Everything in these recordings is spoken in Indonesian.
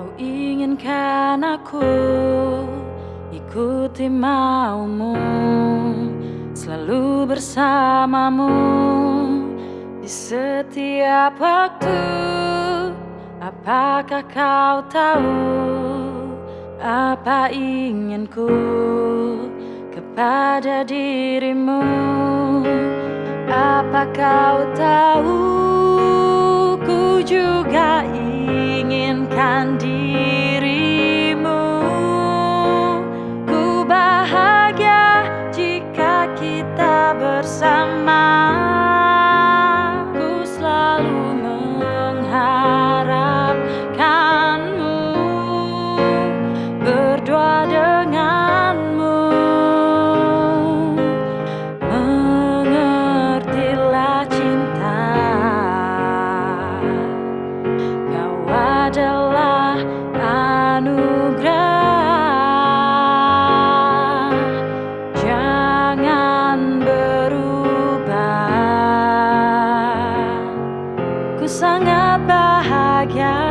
Kau inginkan aku ikuti maumu Selalu bersamamu di setiap waktu. Apakah kau tahu apa inginku kepada dirimu? podcast.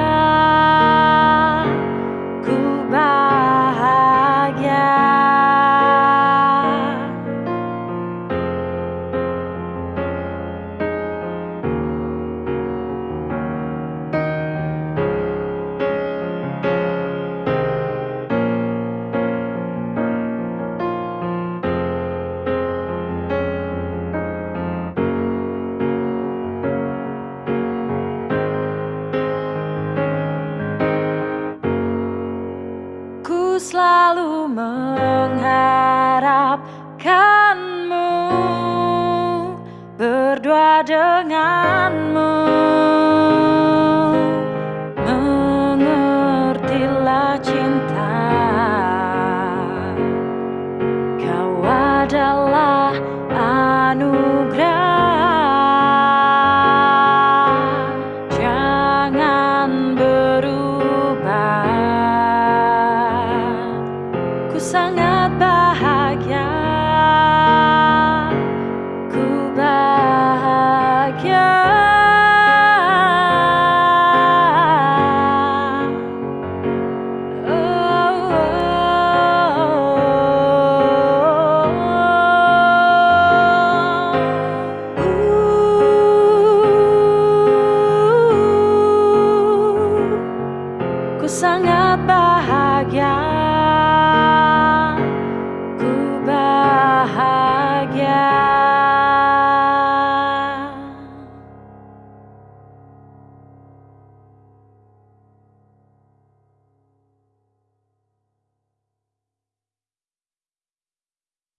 selalu mengharapkanmu. Berdua denganmu.